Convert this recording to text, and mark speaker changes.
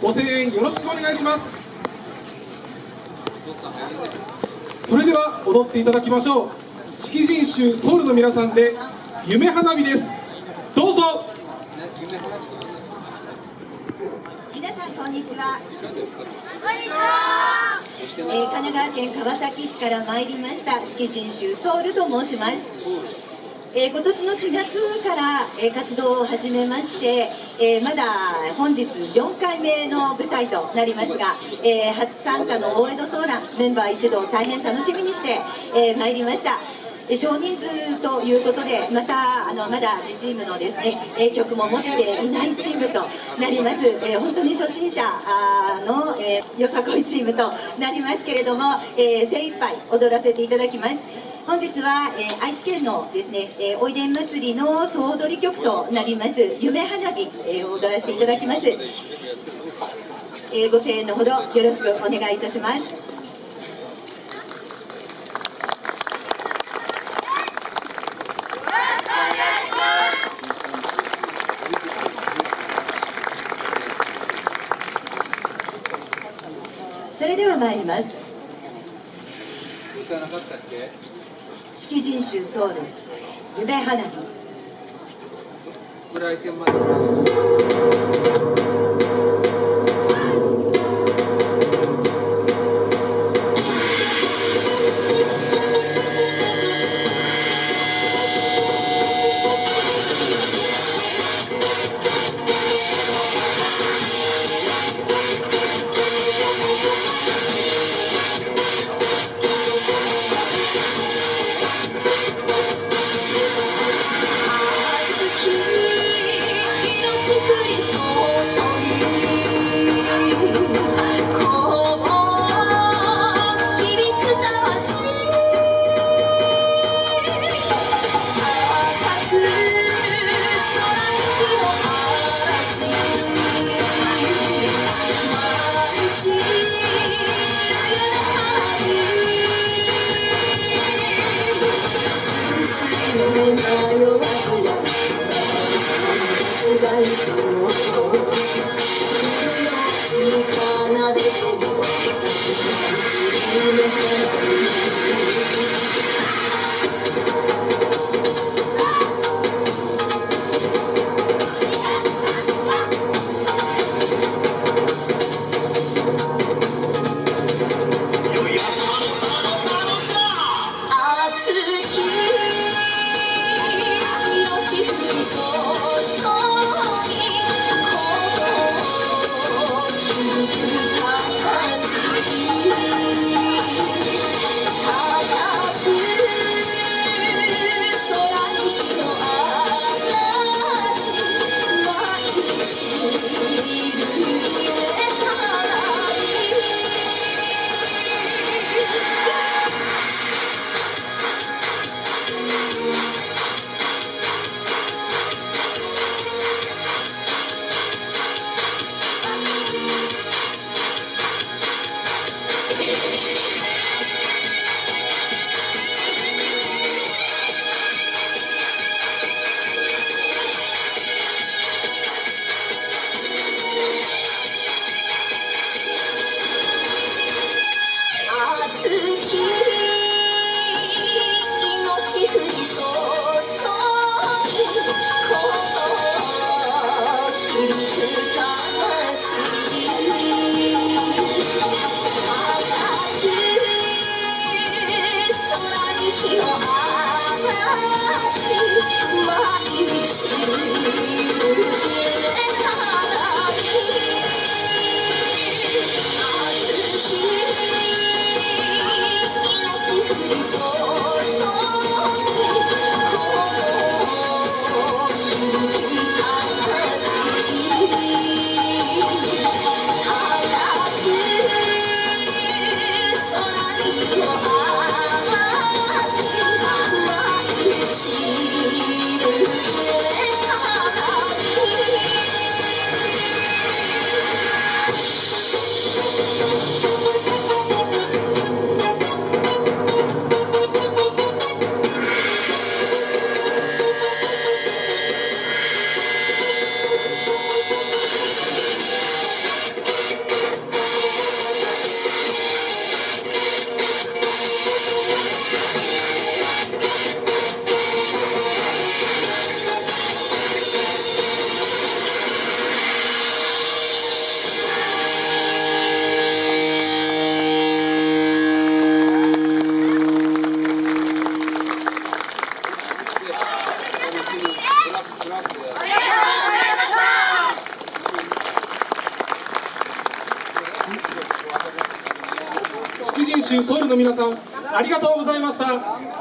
Speaker 1: ご声援よろしくお願いします。それでは踊っていただきましょう。式人衆ソウルの皆さんで夢花火です。どうぞ。
Speaker 2: 皆さんこんにちは。えー神奈川県川崎市から参りました。式人衆ソウルと申します。えー今年の4月から、えー活動を始めまして、えーまだ本日4回目の舞台となりますが、え初参加の大江戸ソーランメンバー一同大変楽しみにして、えー参りました。少人数ということでまたあのまだ自チームのですね、曲も持っていないチームとなります、えー本当に初心者の、えよさこいチームとなりますけれども、えー精一杯踊らせていただきます本日は、えー愛知県のですね、えーおいでん祭りの総踊り曲となります夢花火、えーを踊らせていただきます、えーご声援のほどよろしくお願いいたします。それでは参ります式人衆ソウル夢花火。to 我有勇气。動響
Speaker 1: 州ソウルの皆さんありがとうございました。